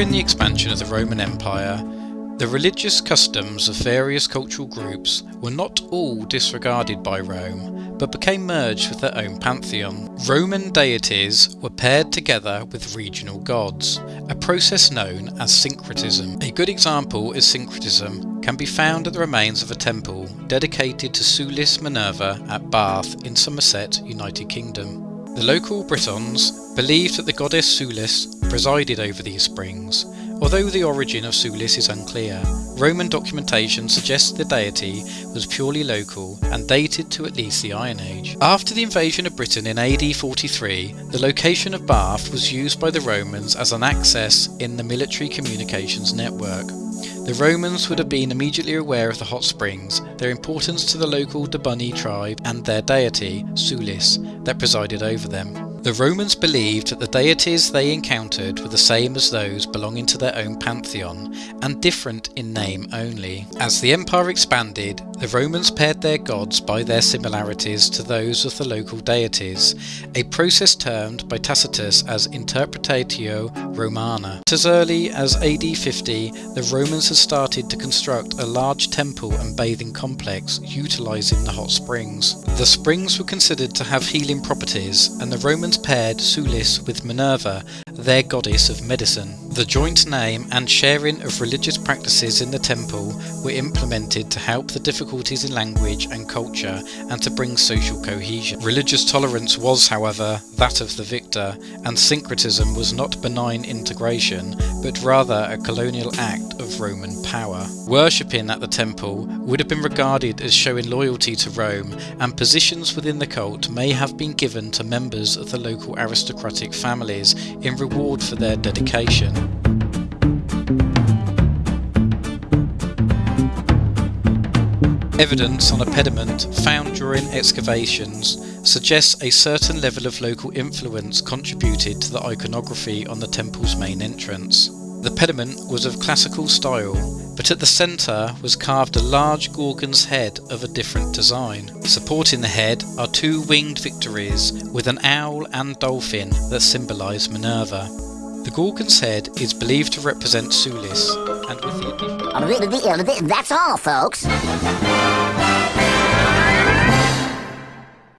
During the expansion of the Roman Empire, the religious customs of various cultural groups were not all disregarded by Rome, but became merged with their own pantheon. Roman deities were paired together with regional gods, a process known as syncretism. A good example is syncretism can be found at the remains of a temple dedicated to Sulis Minerva at Bath in Somerset, United Kingdom. The local Britons believed that the goddess Sulis presided over these springs. Although the origin of Sulis is unclear, Roman documentation suggests the deity was purely local and dated to at least the Iron Age. After the invasion of Britain in AD 43, the location of Bath was used by the Romans as an access in the military communications network. The Romans would have been immediately aware of the hot springs, their importance to the local Dobunni tribe, and their deity, Sulis, that presided over them. The Romans believed that the deities they encountered were the same as those belonging to their own pantheon and different in name only. As the empire expanded, the Romans paired their gods by their similarities to those of the local deities, a process termed by Tacitus as interpretatio Romana. As early as AD 50, the Romans had started to construct a large temple and bathing complex utilizing the hot springs. The springs were considered to have healing properties and the Romans Paired Sulis with Minerva, their goddess of medicine. The joint name and sharing of religious practices in the temple were implemented to help the difficulties in language and culture and to bring social cohesion. Religious tolerance was, however, that of the victor, and syncretism was not benign integration, but rather a colonial act of Roman power. Worshipping at the temple would have been regarded as showing loyalty to Rome, and positions within the cult may have been given to members of the local aristocratic families in reward for their dedication. Evidence on a pediment found during excavations suggests a certain level of local influence contributed to the iconography on the temple's main entrance. The pediment was of classical style, but at the centre was carved a large Gorgon's head of a different design. Supporting the head are two winged victories with an owl and dolphin that symbolise Minerva. The Gorgon's head is believed to represent Sulis, and with the That's all, folks.